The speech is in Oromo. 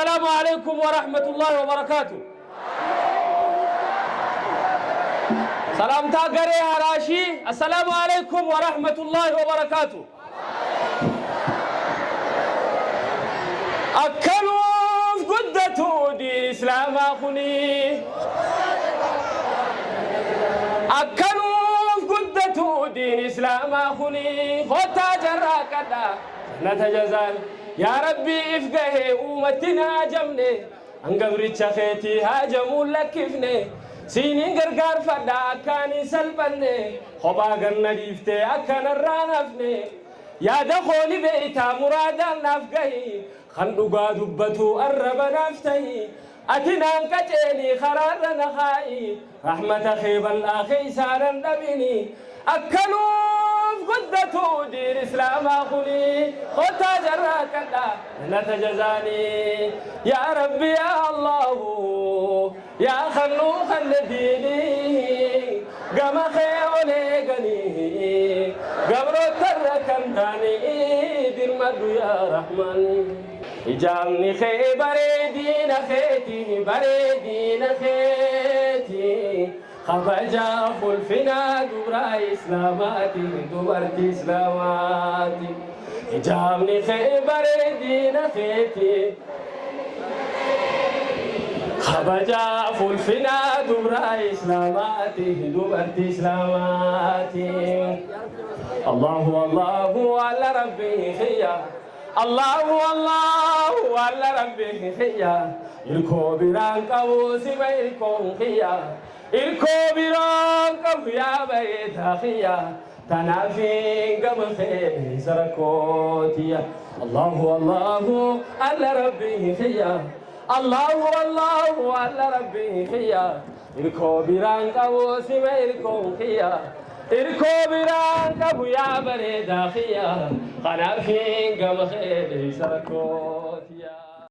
السلام عليكم ورحمة الله وبركاته سلامتا غري هراشي السلام عليكم ورحمة الله وبركاته أكلوا قدة دي إسلام أخني أكلوا قدة دين إسلام أخني خطأ kakadha sanata jazaan yaa rabbii if gahee uumattiin haajamne hangabricha keetii haajamuun lakkifne siiniin gargaarfadha akkaan hin salphanne kophaa ganna dhiiftee akkanarraa hafne yaada kooli beeytaa muraadaan naaf gahi kan dhugaa dubbatu arraba tahi ati naan qaceeni karaarra na kaa'i rahmata kee dandhabini akkanuu قدة دير إسلام أخلي قد تجرك الله لا تجزاني يا ربي يا الله يا خلو خل ديني قم خيولي قني قبر تركم داني دير مدو يا رحمن جامني خي بريدين خيتي بريدين خيتي kabaja fulfinaa gubraa islaamaati dubartii islaamaati ijaabni kee bareedina keeti kabaja fulfinaa dubaraa islaamaati dubartii islaamaati allahu allahu ala rabbii kiyya allahu allahu ala rabbii kiyya ilkoo biraan qabu siba ilkoon irkoo biroo qabu yaaba'ee taaqiyya tanaaf gama feene sara kootiyya allahu allahu alla rabbii xiyya allahu allahu alla rabbii xiyya irkoo biraan qabu sima irkoon xiyya irkoo biraan qabu gama feene sara kootiyya.